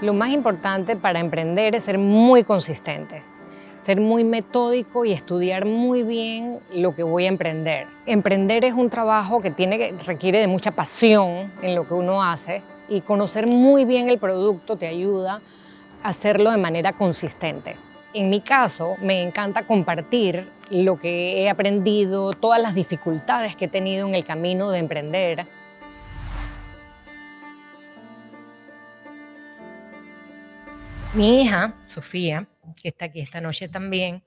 Lo más importante para emprender es ser muy consistente, ser muy metódico y estudiar muy bien lo que voy a emprender. Emprender es un trabajo que tiene, requiere de mucha pasión en lo que uno hace y conocer muy bien el producto te ayuda a hacerlo de manera consistente. En mi caso, me encanta compartir lo que he aprendido, todas las dificultades que he tenido en el camino de emprender, Mi hija, Sofía, que está aquí esta noche también,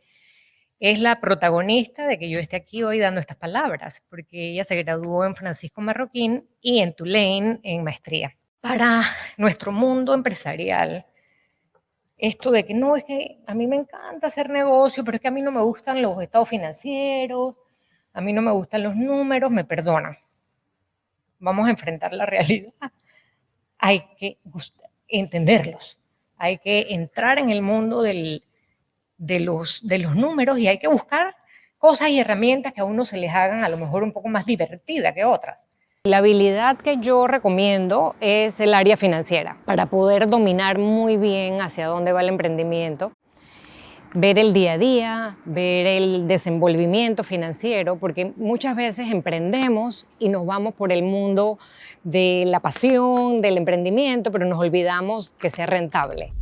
es la protagonista de que yo esté aquí hoy dando estas palabras, porque ella se graduó en Francisco Marroquín y en Tulane en maestría. Para nuestro mundo empresarial, esto de que no, es que a mí me encanta hacer negocio, pero es que a mí no me gustan los estados financieros, a mí no me gustan los números, me perdonan. Vamos a enfrentar la realidad. Hay que entenderlos hay que entrar en el mundo de, los, números y hay que buscar cosas y herramientas que a uno se les hagan a lo mejor un poco más divertida que otras. La habilidad que yo recomiendo es el área financiera para poder dominar muy bien hacia dónde va el emprendimiento ver el día a día, ver el desenvolvimiento financiero, porque muchas veces emprendemos y nos vamos por el mundo de la pasión, del emprendimiento, pero nos olvidamos que sea rentable.